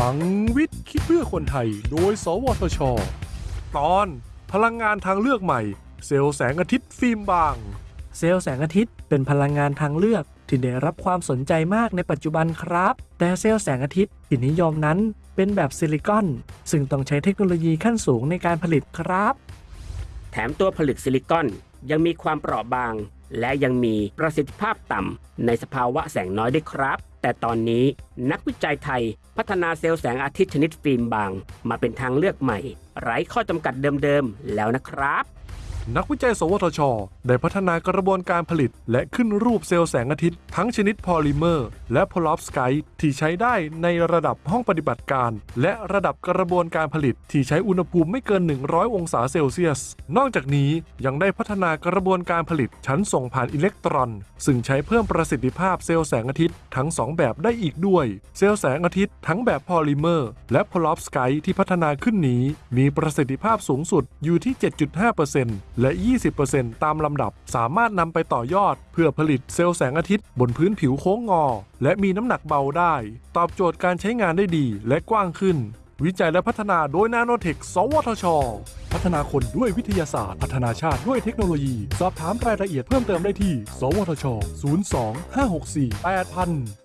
พลังวิทย์คิดเพื่อคนไทย โดย สวทช ตอนพลังงานทางเลือกใหม่ เซลล์แสงอาทิตย์ฟิล์มบาง เซลล์แสงอาทิตย์เป็นพลังงานทางเลือกที่ได้รับความสนใจมากในปัจจุบันครับ แต่เซลล์แสงอาทิตย์ที่นิยมนั้นเป็นแบบซิลิคอน ซึ่งต้องใช้เทคโนโลยีขั้นสูงในการผลิตครับ แถมตัวผลึกซิลิคอนยังมีความเปราะบาง และยังมีประสิทธิภาพต่ำในสภาวะแสงน้อยด้วยครับ แต่ตอนนี้นักวิจัยไทยพัฒนาเซลล์แสงอาทิตย์ชนิดฟิล์มบาง มาเป็นทางเลือกใหม่ ไร้ข้อจำกัดเดิมๆแล้วนะครับ นักวิจัย สวทช ได้พัฒนากระบวนการผลิต และขึ้นรูปเซลล์แสงอาทิตย์ ทั้งชนิดพอลิเมอร์ และเพอรอฟสไกต์ที่ใช้ได้ในระดับห้องปฏิบัติการ และระดับกระบวนการผลิต ที่ใช้อุณหภูมิไม่เกิน 100 องศาเซลเซียส นอกจากนี้ยังได้พัฒนากระบวนการผลิตชั้นส่งผ่านอิเล็กตรอน ซึ่งใช้เพิ่มประสิทธิภาพเซลล์แสงอาทิตย์ทั้ง 2 แบบได้อีกด้วย เซลล์แสงอาทิตย์ทั้งแบบพอลิเมอร์และเพอรอฟสไกต์ที่พัฒนาขึ้นนี้ มีประสิทธิภาพสูงสุดอยู่ที่ 7.5%และ 20%ตามลำดับ สามารถนำไปต่อยอด เพื่อผลิตเซลล์แสงอาทิตย์บนพื้นผิวโค้งงอ และมีน้ำหนักเบาได้ ตอบโจทย์การใช้งานได้ดีและกว้างขึ้น วิจัยและพัฒนาโดยนาโนเทค สวทช พัฒนาคนด้วยวิทยาศาสตร์ พัฒนาชาติด้วยเทคโนโลยี สอบถามรายละเอียดเพิ่มเติมได้ที่ สวทช 02 564 8000